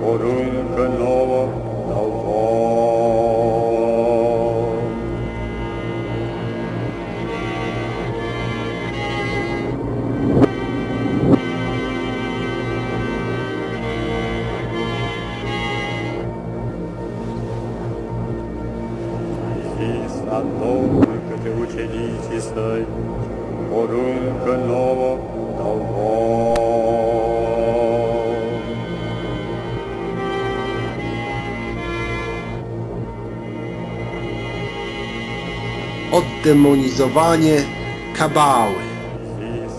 poruncă nouă dau vouă. zis la Domnul către ucenicii. oddemonizowanie kabały. Vis